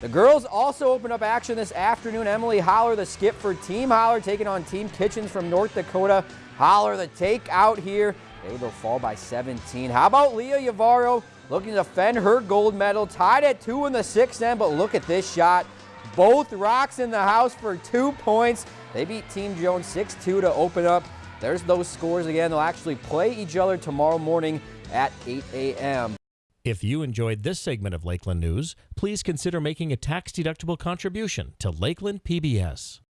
The girls also open up action this afternoon. Emily Holler, the skip for Team Holler, taking on Team Kitchens from North Dakota. Holler, the take out here. They will fall by 17. How about Leah Yavaro looking to defend her gold medal? Tied at two in the sixth end, but look at this shot. Both rocks in the house for two points. They beat Team Jones 6-2 to open up. There's those scores again. They'll actually play each other tomorrow morning at 8 a.m. If you enjoyed this segment of Lakeland News, please consider making a tax-deductible contribution to Lakeland PBS.